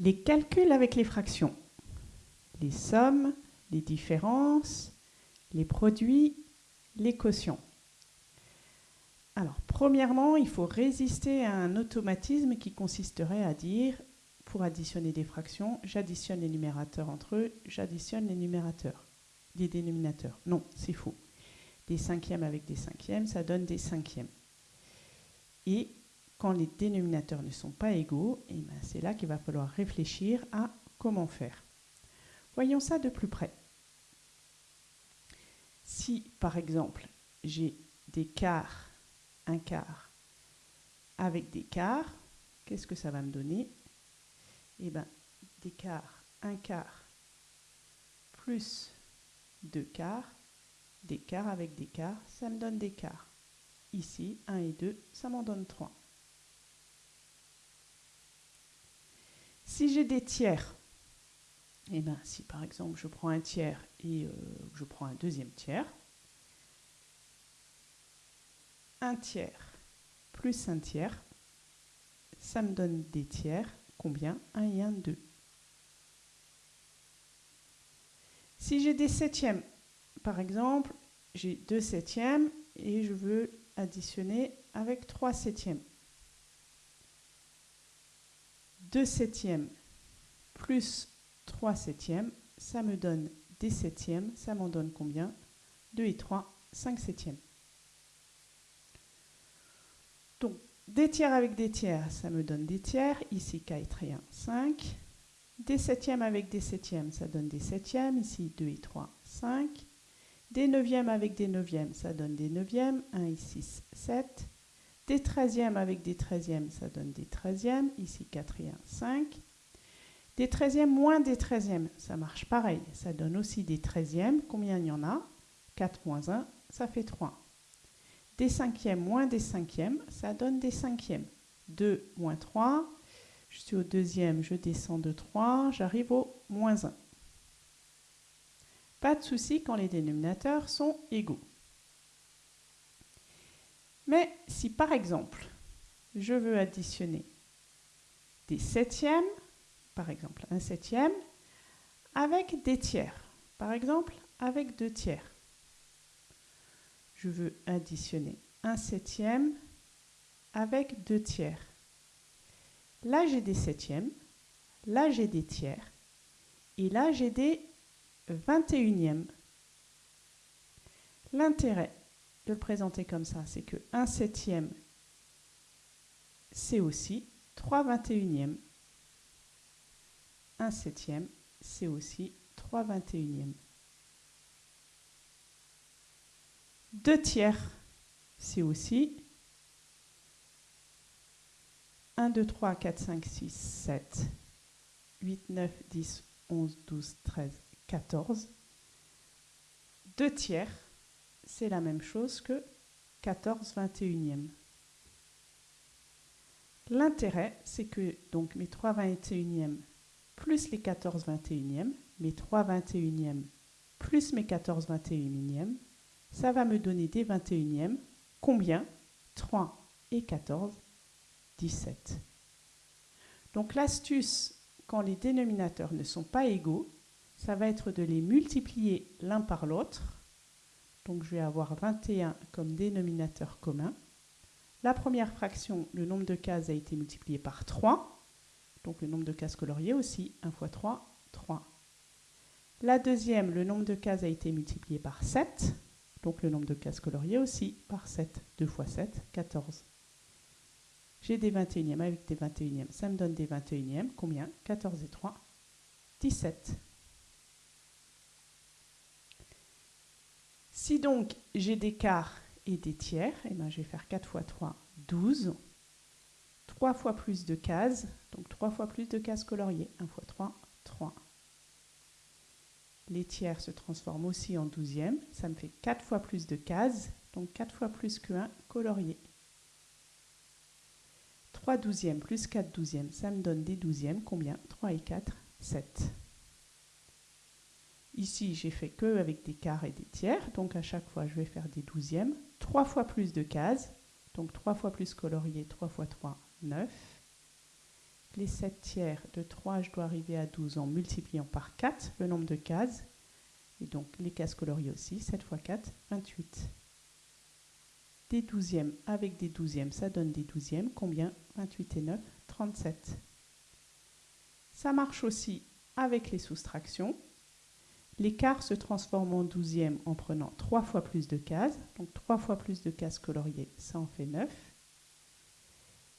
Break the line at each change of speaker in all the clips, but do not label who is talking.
Les calculs avec les fractions. Les sommes, les différences, les produits, les quotients. Alors, premièrement, il faut résister à un automatisme qui consisterait à dire, pour additionner des fractions, j'additionne les numérateurs entre eux, j'additionne les numérateurs, les dénominateurs. Non, c'est faux. Des cinquièmes avec des cinquièmes, ça donne des cinquièmes. Et quand les dénominateurs ne sont pas égaux, eh ben, c'est là qu'il va falloir réfléchir à comment faire. Voyons ça de plus près. Si, par exemple, j'ai des quarts, un quart avec des quarts, qu'est-ce que ça va me donner? Eh bien, des quarts, un quart plus deux quarts, des quarts avec des quarts, ça me donne des quarts. Ici, 1 et 2, ça m'en donne 3. Si j'ai des tiers, eh bien, si par exemple je prends un tiers et euh, je prends un deuxième tiers, un tiers plus un tiers, ça me donne des tiers. Combien? 1 et 1, 2. Si j'ai des septièmes, par exemple, j'ai deux septièmes et je veux additionner avec 3 septièmes. 2 septièmes plus 3 septièmes, ça me donne des septièmes. Ça m'en donne combien? 2 et 3, 5 septièmes. Donc, des tiers avec des tiers, ça me donne des tiers. Ici, 4 et 1, 5. Des septièmes avec des septièmes, ça donne des septièmes. Ici, 2 et 3, 5. Des neuvièmes avec des neuvièmes, ça donne des neuvièmes. 1 et 6, 7. Des treizièmes avec des treizièmes, ça donne des treizièmes. Ici, 4 et 1, 5. Des treizièmes moins des treizièmes, ça marche pareil. Ça donne aussi des treizièmes. Combien il y en a? 4 moins 1, ça fait 3. Des cinquièmes moins des cinquièmes, ça donne des cinquièmes. 2 moins 3, je suis au deuxième, je descends de 3, j'arrive au moins 1. Pas de souci quand les dénominateurs sont égaux. Mais si par exemple, je veux additionner des septièmes, par exemple un septième, avec des tiers, par exemple avec deux tiers, je veux additionner un septième avec deux tiers. Là, j'ai des septièmes, là, j'ai des tiers, et là, j'ai des 21e. L'intérêt de le présenter comme ça, c'est que 1 septième, c'est aussi 3 21e. 1 septième, c'est aussi 3 21e. 2 tiers, c'est aussi 1, 2, 3, 4, 5, 6, 7, 8, 9, 10, 11, 12, 13, 14. 2 tiers, c'est la même chose que 14 21e. L'intérêt, c'est que donc mes 3 21e plus les 14 21e, mes 3 21e plus mes 14 21e, ça va me donner des 21e. Combien? 3 et 14, 17. Donc l'astuce, quand les dénominateurs ne sont pas égaux, ça va être de les multiplier l'un par l'autre. Donc je vais avoir 21 comme dénominateur commun. La première fraction, le nombre de cases a été multiplié par 3. Donc le nombre de cases coloriées aussi, 1 fois 3, 3. La deuxième, le nombre de cases a été multiplié par 7. Donc le nombre de cases coloriées aussi par 7. 2 fois 7, 14. J'ai des 21e avec des 21e. Ça me donne des 21e. Combien? 14 et 3, 17. Si donc j'ai des quarts et des tiers, eh ben, je vais faire 4 fois 3, 12. 3 fois plus de cases, donc 3 fois plus de cases coloriées. 1 fois 3, 3. Les tiers se transforment aussi en douzièmes. Ça me fait 4 fois plus de cases, donc 4 fois plus que 1 colorié. 3 douzièmes plus 4 douzièmes, ça me donne des douzièmes. Combien? 3 et 4, 7. Ici, j'ai fait que avec des quarts et des tiers, donc à chaque fois, je vais faire des douzièmes. 3 fois plus de cases, donc 3 fois plus colorié, 3 fois 3, 9. les 7 tiers de 3, je dois arriver à 12 en multipliant par 4 le nombre de cases. Et donc les cases coloriées aussi, 7 fois 4, 28. Des douzièmes avec des douzièmes, ça donne des douzièmes. Combien? 28 et 9, 37. Ça marche aussi avec les soustractions. L'écart se transforme en douzième en prenant 3 fois plus de cases. Donc 3 fois plus de cases coloriées, ça en fait 9.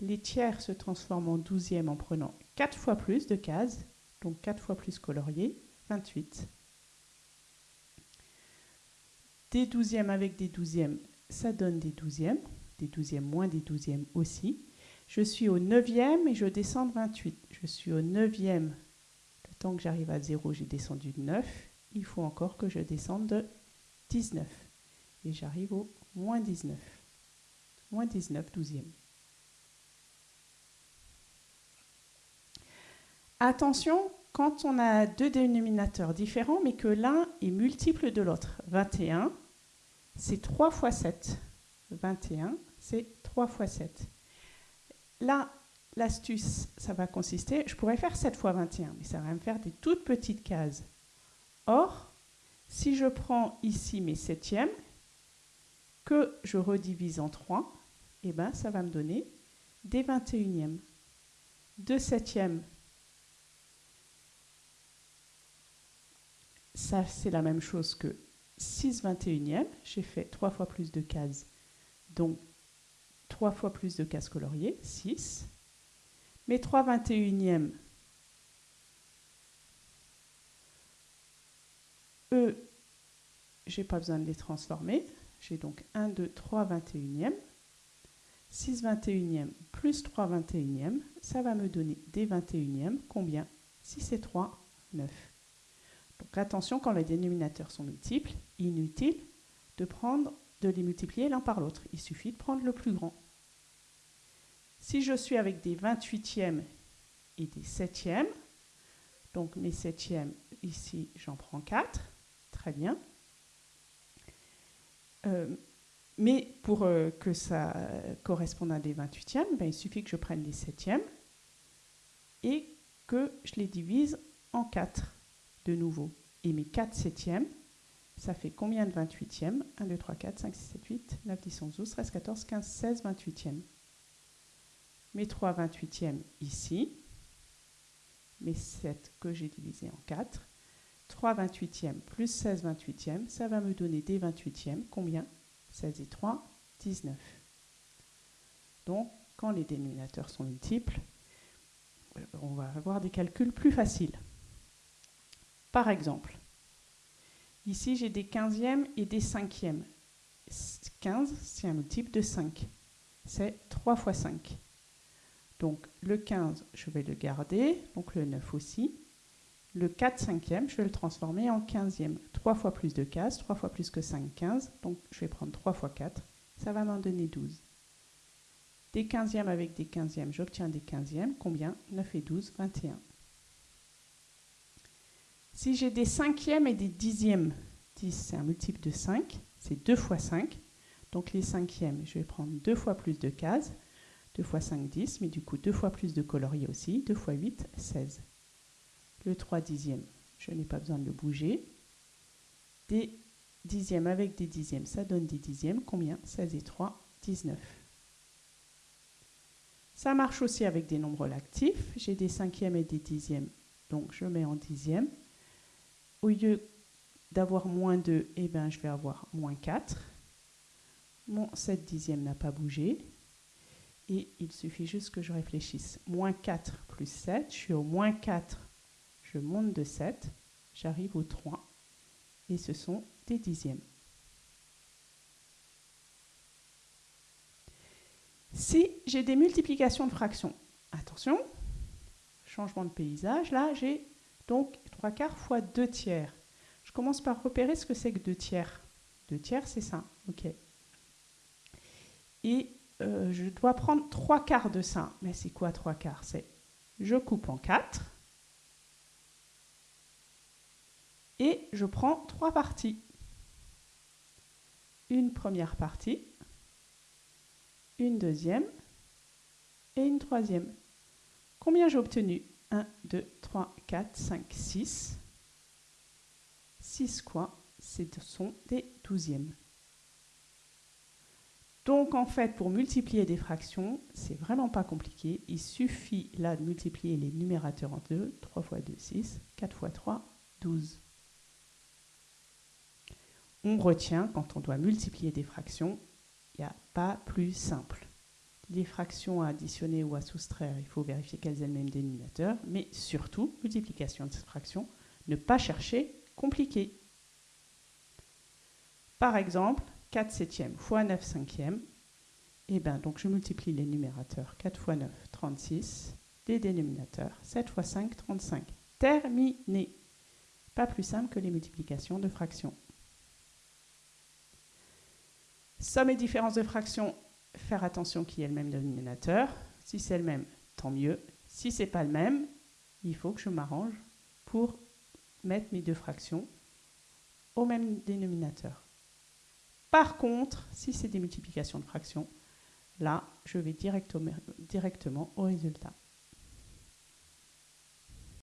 Les tiers se transforment en douzième en prenant 4 fois plus de cases. Donc 4 fois plus coloriées, 28. Des douzièmes avec des douzièmes, ça donne des douzièmes. Des douzièmes moins des douzièmes aussi. Je suis au neuvième et je descends de 28. Je suis au neuvième. Le temps que j'arrive à 0, j'ai descendu de 9. Il faut encore que je descende de 19. Et j'arrive au moins 19. Moins 19 douzièmes. Attention, quand on a deux dénominateurs différents, mais que l'un est multiple de l'autre. 21, c'est 3 fois 7. 21, c'est 3 fois 7. Là, l'astuce, ça va consister, je pourrais faire 7 fois 21, mais ça va me faire des toutes petites cases. Or, si je prends ici mes septièmes, que je redivise en 3, eh ben, ça va me donner des 21e. 2 septièmes, ça c'est la même chose que 6 21e. J'ai fait 3 fois plus de cases, donc 3 fois plus de cases coloriées, 6. Mes 3 21e, eux, j'ai pas besoin de les transformer. J'ai donc 1, 2, 3 21e. 6 21e plus 3 21e, ça va me donner des 21e. Combien? 6 et 3, 9. Donc attention, quand les dénominateurs sont multiples, inutile de, prendre, de les multiplier l'un par l'autre. Il suffit de prendre le plus grand. Si je suis avec des 28e et des 7e, donc mes 7e, ici j'en prends 4, très bien. Euh, mais pour euh, que ça corresponde à des 28e, ben, il suffit que je prenne les 7e et que je les divise en 4 de nouveau. Et mes 4 septièmes, ça fait combien de 28e 1, 2, 3, 4, 5, 6, 7, 8, 9, 10, 11, 12, 13, 14, 15, 16, 28e. Mes 3 28e ici, mes 7 que j'ai divisé en 4, 3 28e plus 16 28e, ça va me donner des 28e. Combien? 16 et 3, 19. Donc, quand les dénominateurs sont multiples, euh, on va avoir des calculs plus faciles. Par exemple, ici j'ai des 15e et des 5e. 15, c'est un multiple de 5. C'est 3 fois 5. Donc le 15, je vais le garder, donc le 9 aussi. Le 4 cinquième, je vais le transformer en 15e. 3 fois plus de cases, 3 fois plus que 5, 15. Donc je vais prendre 3 fois 4, ça va m'en donner 12. Des 15e avec des 15e, j'obtiens des 15e. Combien? 9 et 12, 21. Si j'ai des cinquièmes et des dixièmes, 10 c'est un multiple de 5, c'est 2 fois 5. Donc les cinquièmes, je vais prendre 2 fois plus de cases, 2 fois 5, 10, mais du coup 2 fois plus de colorier aussi, 2 fois 8, 16. Le 3 dixièmes, je n'ai pas besoin de le bouger. Des dixièmes avec des dixièmes, ça donne des dixièmes. Combien? 16 et 3, 19. Ça marche aussi avec des nombres lactifs. J'ai des cinquièmes et des dixièmes, donc je mets en dixièmes au lieu d'avoir moins 2, eh ben, je vais avoir moins 4. Mon 7 dixième n'a pas bougé. Et il suffit juste que je réfléchisse. Moins 4 plus 7, je suis au moins 4. Je monte de 7, j'arrive au 3. Et ce sont des dixièmes. Si j'ai des multiplications de fractions, attention, changement de paysage, là j'ai donc 3 quarts fois 2 tiers. Je commence par repérer ce que c'est que 2 tiers. 2 tiers, c'est ça. OK. Et euh, je dois prendre 3 quarts de ça. Mais c'est quoi 3 quarts? C'est je coupe en 4 et je prends 3 parties. Une première partie, une deuxième et une troisième. Combien j'ai obtenu? 1, 2, 3, 4, 5, 6. 6 quoi? Ce sont des douzièmes. Donc en fait, pour multiplier des fractions, c'est vraiment pas compliqué. Il suffit là de multiplier les numérateurs en 2. 3 fois 2, 6. 4 fois 3, 12. On retient, quand on doit multiplier des fractions, il n'y a pas plus simple. Les fractions à additionner ou à soustraire, il faut vérifier qu'elles aient le même dénominateur, mais surtout, multiplication de fractions, ne pas chercher compliqué. Par exemple, 4 septièmes fois 9 cinquièmes, et eh bien donc je multiplie les numérateurs 4 fois 9, 36, les dénominateurs 7 fois 5, 35. Terminé. Pas plus simple que les multiplications de fractions. Somme et différence de fractions, faire attention qu'il y ait le même dénominateur. Si c'est le même, tant mieux. Si c'est pas le même, il faut que je m'arrange pour mettre mes deux fractions au même dénominateur. Par contre, si c'est des multiplications de fractions, là, je vais directement au résultat.